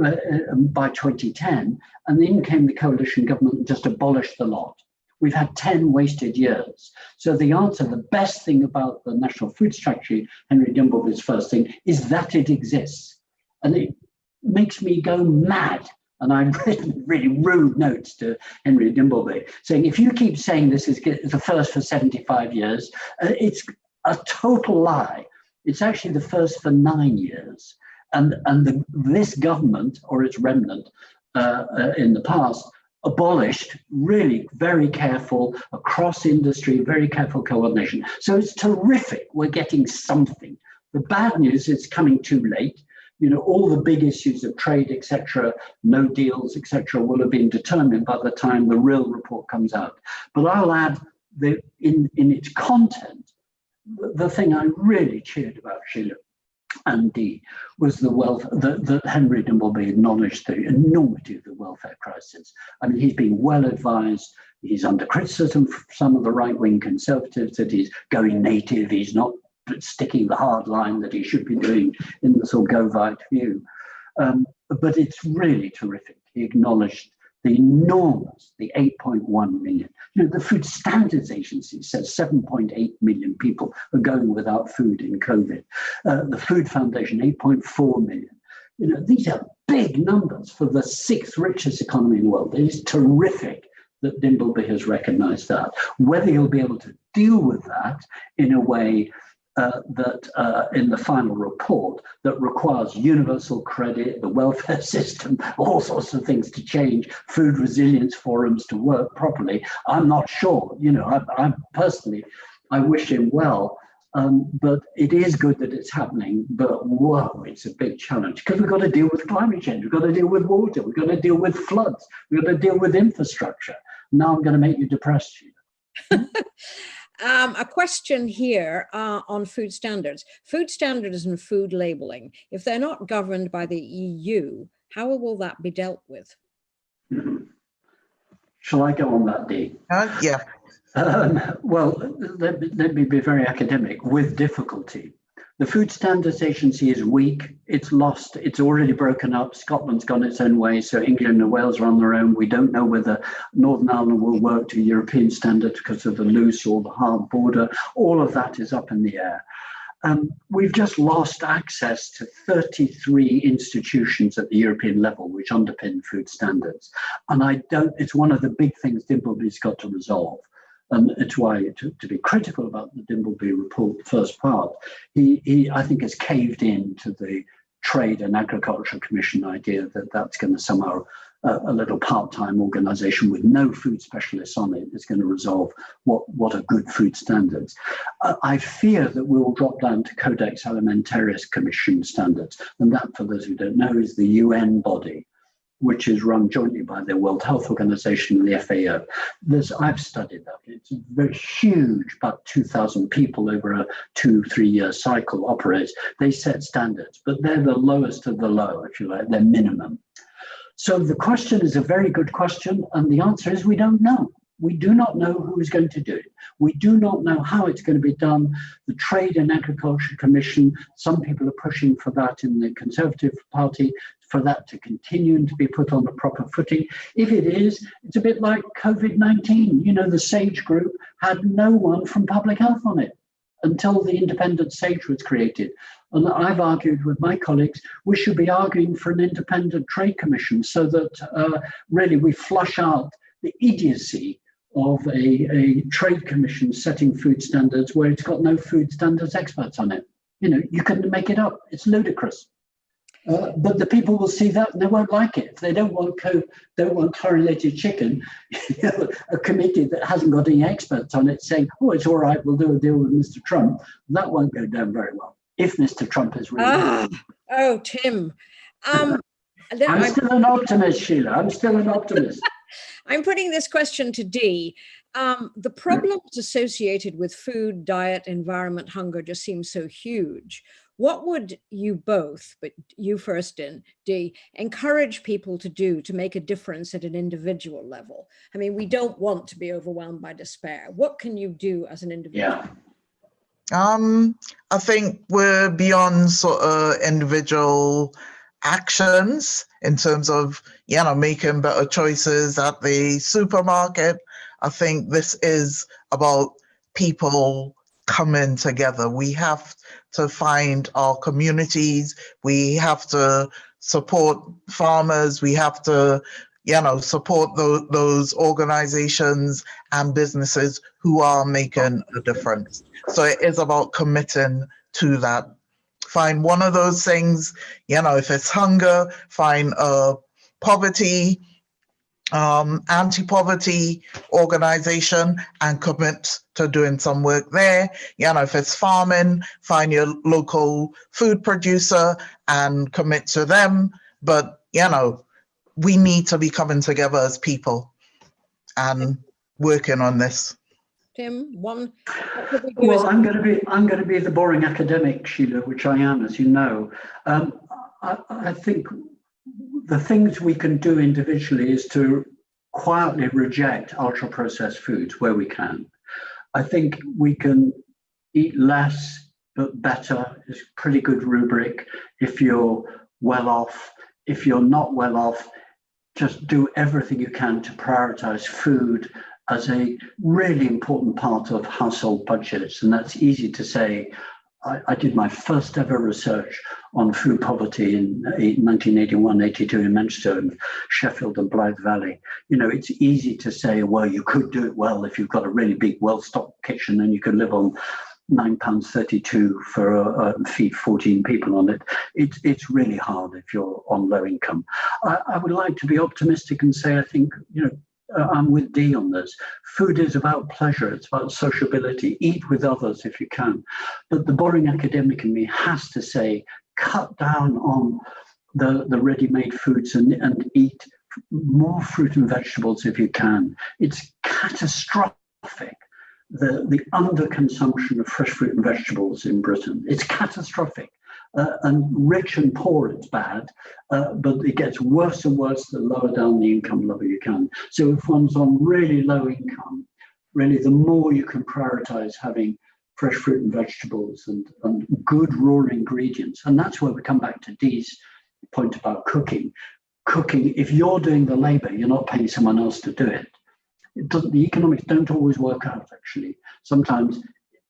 uh, uh, by 2010. And then came the coalition government and just abolished the lot. We've had 10 wasted years. So the answer, the best thing about the National Food Strategy, Henry Dimbleby's first thing, is that it exists. And it makes me go mad. And I've [LAUGHS] written really rude notes to Henry Dimbleby saying, if you keep saying this is the first for 75 years, uh, it's a total lie. It's actually the first for nine years. And, and the, this government or its remnant uh, uh, in the past abolished really very careful across industry, very careful coordination. So it's terrific. We're getting something. The bad news is coming too late. You know, all the big issues of trade, etc., no deals, etc., will have been determined by the time the real report comes out. But I'll add that in, in its content, the, thing I really cheered about, Sheila, and Dee was the wealth that, that Henry Dimbleby acknowledged the enormity of the welfare crisis. I mean, he's been well advised. He's under criticism from some of the right-wing conservatives that he's going native. He's not sticking the hard line that he should be doing in the sort of Govite view. Um, but it's really terrific. He acknowledged the enormous, the 8.1 million. You know, the Food Standards Agency says 7.8 million people are going without food in COVID. Uh, the Food Foundation, 8.4 million. You know, these are big numbers for the sixth richest economy in the world. It is terrific that Dimbleby has recognized that. Whether he'll be able to deal with that in a way uh, that uh, in the final report that requires universal credit, the welfare [LAUGHS] system, all sorts of things to change, food resilience forums to work properly. I'm not sure. You know, I, I personally, I wish him well. Um, but it is good that it's happening, but whoa, it's a big challenge because we've got to deal with climate change, we've got to deal with water, we've got to deal with floods, we've got to deal with infrastructure. Now I'm going to make you depressed. [LAUGHS] Um, a question here uh, on food standards. Food standards and food labeling, if they're not governed by the EU, how will that be dealt with? Shall I go on that, Dee? Uh, yeah. Um, well, let, let me be very academic with difficulty. The Food Standards Agency is weak. It's lost. It's already broken up. Scotland's gone its own way. So England and Wales are on their own. We don't know whether Northern Ireland will work to European standards because of the loose or the hard border. All of that is up in the air. Um, we've just lost access to 33 institutions at the European level which underpin food standards. And I don't, it's one of the big things Dimbleby's got to resolve. And it's why to, to be critical about the Dimbleby report, the first part, he, he I think has caved in to the Trade and Agriculture Commission idea that that's going to somehow a, a little part-time organization with no food specialists on it is going to resolve what, what are good food standards. Uh, I fear that we will drop down to Codex Alimentarius Commission standards. And that, for those who don't know, is the UN body which is run jointly by the World Health Organization and the FAO. There's, I've studied that. It's very huge, about 2,000 people over a two, three year cycle operates. They set standards, but they're the lowest of the low, if you like, they're minimum. So the question is a very good question, and the answer is we don't know. We do not know who is going to do it. We do not know how it's going to be done. The Trade and Agriculture Commission, some people are pushing for that in the Conservative Party, for that to continue and to be put on a proper footing. If it is, it's a bit like COVID-19. You know, the SAGE group had no one from public health on it until the independent SAGE was created. And I've argued with my colleagues, we should be arguing for an independent trade commission so that uh, really we flush out the idiocy of a, a trade commission setting food standards where it's got no food standards experts on it. You know, you can make it up. It's ludicrous. Uh, but the people will see that and they won't like it. If they don't want co don't want chlorinated chicken, [LAUGHS] you know, a committee that hasn't got any experts on it saying, oh, it's all right, we'll do a deal with Mr. Trump, that won't go down very well if Mr. Trump is really. Ah, oh, Tim. Um, [LAUGHS] I'm still an optimist, Sheila. I'm still an optimist. [LAUGHS] I'm putting this question to Dee. Um, the problems associated with food, diet, environment, hunger just seem so huge. What would you both, but you first in Dee, encourage people to do to make a difference at an individual level? I mean, we don't want to be overwhelmed by despair. What can you do as an individual? Yeah. Um, I think we're beyond sort of individual actions in terms of, you know, making better choices at the supermarket. I think this is about people coming together. We have to find our communities. We have to support farmers. We have to, you know, support those, those organizations and businesses who are making a difference. So it is about committing to that. Find one of those things, you know, if it's hunger, find a poverty, um, anti-poverty organization and commit to doing some work there. You know, if it's farming, find your local food producer and commit to them. But, you know, we need to be coming together as people and working on this. Tim, one. Well, I'm going to be I'm going to be the boring academic, Sheila, which I am, as you know. Um, I, I think the things we can do individually is to quietly reject ultra processed foods where we can. I think we can eat less but better is pretty good rubric if you're well off. If you're not well off, just do everything you can to prioritize food as a really important part of household budgets. And that's easy to say. I, I did my first ever research on food poverty in 1981, 82 in Manchester and Sheffield and Blyth Valley. You know, it's easy to say, well, you could do it well if you've got a really big, well-stocked kitchen and you can live on nine pounds 32 for a, a, feed 14 people on it. It's, it's really hard if you're on low income. I, I would like to be optimistic and say, I think, you know, uh, I'm with Dee on this. Food is about pleasure, it's about sociability. Eat with others if you can. But the boring academic in me has to say, cut down on the, the ready-made foods and, and eat more fruit and vegetables if you can. It's catastrophic, the, the underconsumption of fresh fruit and vegetables in Britain. It's catastrophic uh, and rich and poor it's bad, uh, but it gets worse and worse the lower down the income level you can. So if one's on really low income, really the more you can prioritize having fresh fruit and vegetables and, and good raw ingredients. And that's where we come back to Dee's point about cooking. Cooking, if you're doing the labor, you're not paying someone else to do it. It the economics don't always work out actually. Sometimes,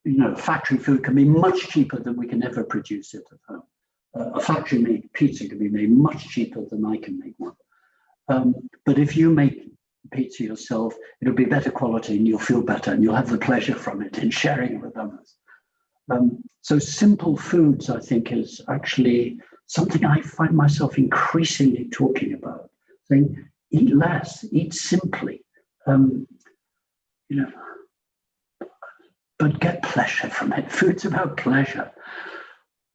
you know, factory food can be much cheaper than we can ever produce it at home. Uh, a factory made pizza can be made much cheaper than I can make one. Um, but if you make pizza yourself, it'll be better quality and you'll feel better and you'll have the pleasure from it in sharing it with others. Um, so simple foods, I think, is actually something I find myself increasingly talking about, saying eat less, eat simply, um, you know, but get pleasure from it. [LAUGHS] Food's about pleasure.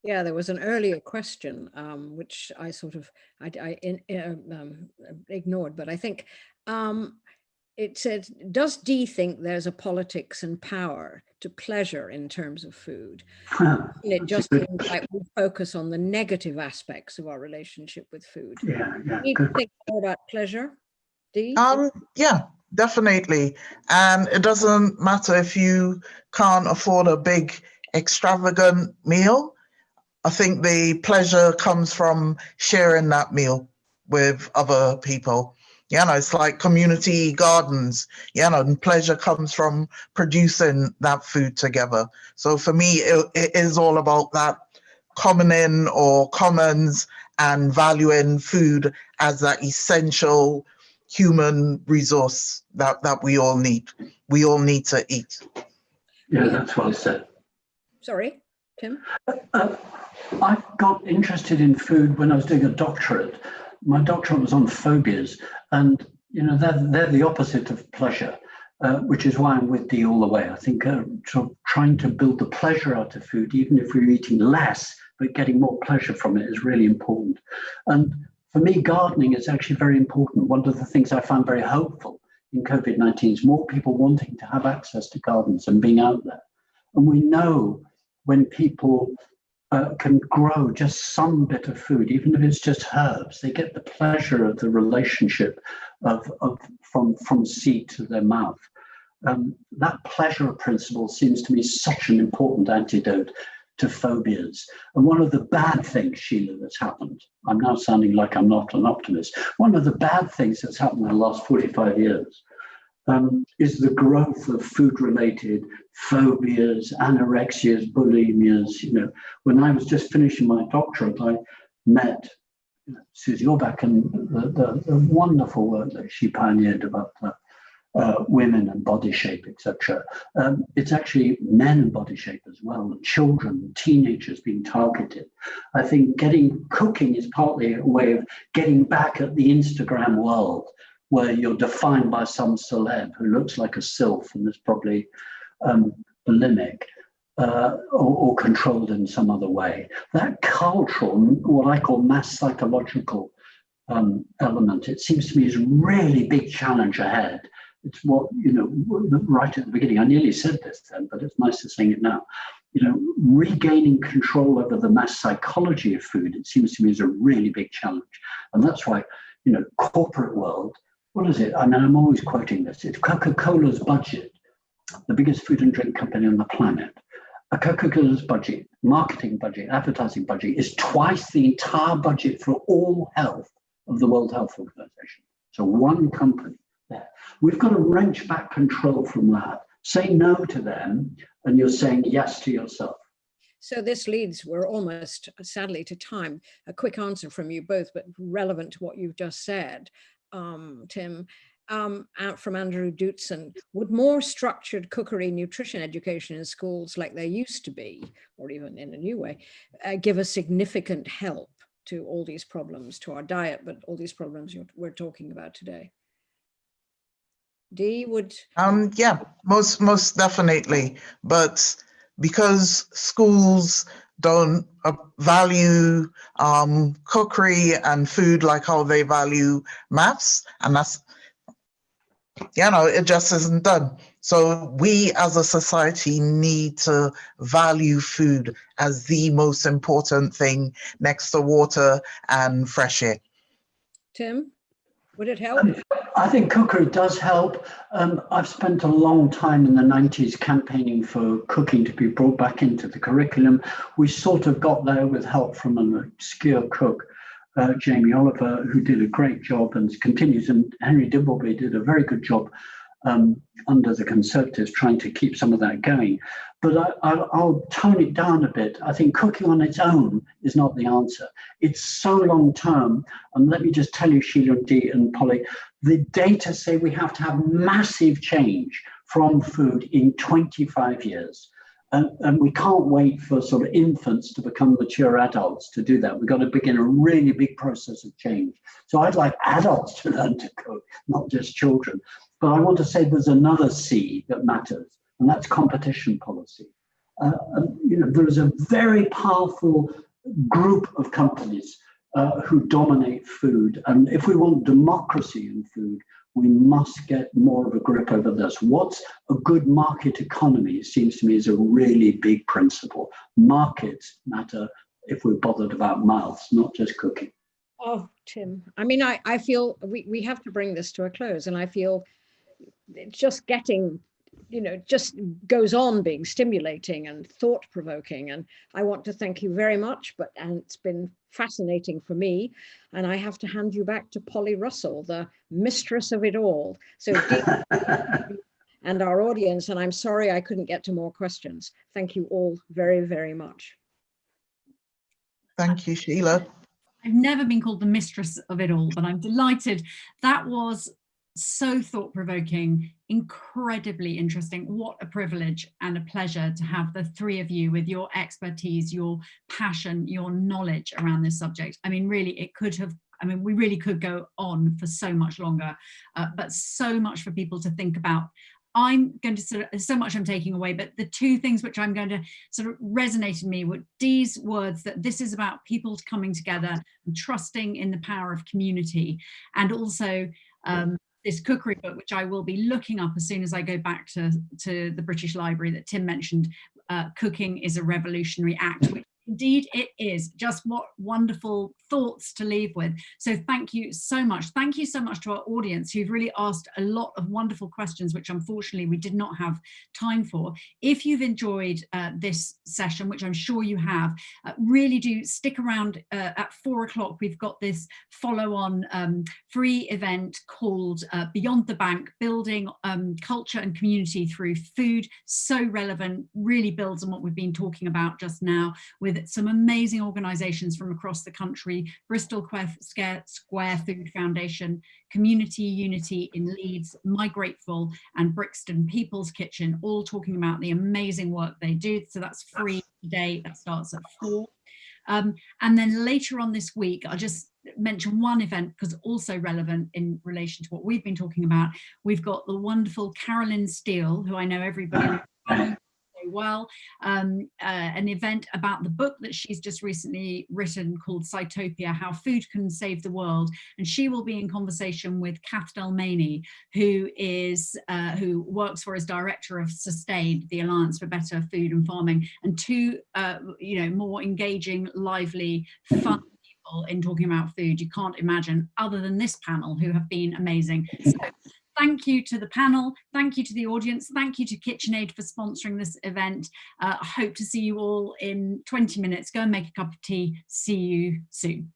Yeah, there was an earlier question, um, which I sort of I, I in, uh, um, ignored, but I think um, it said, does Dee think there's a politics and power to pleasure in terms of food? [LAUGHS] Huh, And it that's a just good seems like we focus on the negative aspects of our relationship with food. Yeah, yeah, Do you think more about pleasure, Dee? Um, yeah, definitely. And it doesn't matter if you can't afford a big extravagant meal. I think the pleasure comes from sharing that meal with other people. You know, it's like community gardens, you know, and pleasure comes from producing that food together. So for me, it, it is all about that commoning or commons and valuing food as that essential human resource that, that we all need. We all need to eat. Yeah, that's well said. Sorry, Tim? Uh, I got interested in food when I was doing a doctorate. My doctorate was on phobias, and you know they're they're the opposite of pleasure, uh, which is why I'm with Dee all the way. I think uh, sort of trying to build the pleasure out of food, even if we're eating less, but getting more pleasure from it, is really important. And for me, gardening is actually very important. One of the things I found very hopeful in COVID 19 is more people wanting to have access to gardens and being out there. And we know when people uh, can grow just some bit of food, even if it's just herbs. They get the pleasure of the relationship of, of from from seed to their mouth. Um, that pleasure principle seems to me such an important antidote to phobias. And one of the bad things, Sheila, that's happened, I'm now sounding like I'm not an optimist. One of the bad things that's happened in the last 45 years um, is the growth of food-related phobias, anorexias, bulimias. You know, when I was just finishing my doctorate, I met Susie Orbach and the, the, the wonderful work that she pioneered about uh, uh, women and body shape, etc. Um, it's actually men and body shape as well, children, teenagers being targeted. I think getting cooking is partly a way of getting back at the Instagram world where you're defined by some celeb who looks like a sylph and is probably um, bulimic uh, or, or, controlled in some other way. That cultural, what I call mass psychological um, element, it seems to me is a really big challenge ahead. It's what, you know, right at the beginning, I nearly said this then, but it's nice to saying it now. You know, regaining control over the mass psychology of food, it seems to me is a really big challenge. And that's why, you know, corporate world, what is it? I mean, I'm always quoting this. It's Coca-Cola's budget, the biggest food and drink company on the planet. A Coca-Cola's budget, marketing budget, advertising budget is twice the entire budget for all health of the World Health Organization. So one company there. We've got to wrench back control from that. Say no to them, and you're saying yes to yourself. So this leads, we're almost sadly to time, a quick answer from you both, but relevant to what you've just said, um, Tim, um, out from Andrew Dootson, would more structured cookery nutrition education in schools like there used to be, or even in a new way, uh, give a significant help to all these problems, to our diet, but all these problems we're talking about today? Dee would um yeah most most definitely. But because schools don't uh, value um cookery and food like how they value maths and that's you know it just isn't done. So we as a society need to value food as the most important thing next to water and fresh air. Tim Would it help? I think cookery does help. Um, I've spent a long time in the 90s campaigning for cooking to be brought back into the curriculum. We sort of got there with help from an obscure cook, uh, Jamie Oliver, who did a great job and continues. And Henry Dimbleby did a very good job um, under the Conservatives trying to keep some of that going. But I, will tone it down a bit. I think cooking on its own is not the answer. It's so long term. And let me just tell you, Sheila and Dee and Polly, the data say we have to have massive change from food in 25 years. And, and, we can't wait for sort of infants to become mature adults to do that. We've got to begin a really big process of change. So I'd like adults to learn to cook, not just children. But I want to say there's another C that matters, and that's competition policy. Uh, you know, there is a very powerful group of companies uh, who dominate food. And if we want democracy in food, we must get more of a grip over this. What's a good market economy, seems to me, is a really big principle. Markets matter if we're bothered about mouths, not just cooking. Oh, Tim, I mean, I, I feel we, we have to bring this to a close and I feel it's just getting you know, just goes on being stimulating and thought provoking. And I want to thank you very much, but and it's been fascinating for me. And I have to hand you back to Polly Russell, the mistress of it all. So [LAUGHS] and our audience, and I'm sorry I couldn't get to more questions. Thank you all very, very much. Thank you, Sheila. I've never been called the mistress of it all, but I'm delighted. That was so thought-provoking, incredibly interesting. What a privilege and a pleasure to have the three of you with your expertise, your passion, your knowledge around this subject. I mean, really, it could have I mean, we really could go on for so much longer, uh, but so much for people to think about. I'm going to sort of, so much I'm taking away, but the two things which I'm going to sort of resonate in me were Dee's words that this is about people coming together and trusting in the power of community and also um, this cookery book, which I will be looking up as soon as I go back to, to the British Library that Tim mentioned, uh, Cooking is a Revolutionary Act, which Indeed, it is. Just what wonderful thoughts to leave with. So thank you so much. Thank you so much to our audience who've really asked a lot of wonderful questions, which unfortunately we did not have time for. If you've enjoyed uh, this session, which I'm sure you have, uh, really do stick around uh, at four o'clock. We've got this follow on um, free event called uh, Beyond the Bank, Building um, Culture and Community Through Food. So relevant, really builds on what we've been talking about just now with some amazing organisations from across the country, Bristol Square Food Foundation, Community Unity in Leeds, Migrateful and Brixton People's Kitchen, all talking about the amazing work they do. So that's free today, that starts at four. Um, and then later on this week, I'll just mention one event because also relevant in relation to what we've been talking about. We've got the wonderful Carolyn Steel, who I know everybody well, um, uh, an event about the book that she's just recently written called Sitopia, How Food Can Save the World. And she will be in conversation with Kath Dalmeny, who is uh, who works for as director of Sustain, the Alliance for Better Food and Farming, and two, uh, you know, more engaging, lively, fun people in talking about food you can't imagine other than this panel who have been amazing. So thank you to the panel, thank you to the audience, thank you to KitchenAid for sponsoring this event. Uh, I hope to see you all in 20 minutes. Go and make a cup of tea. See you soon.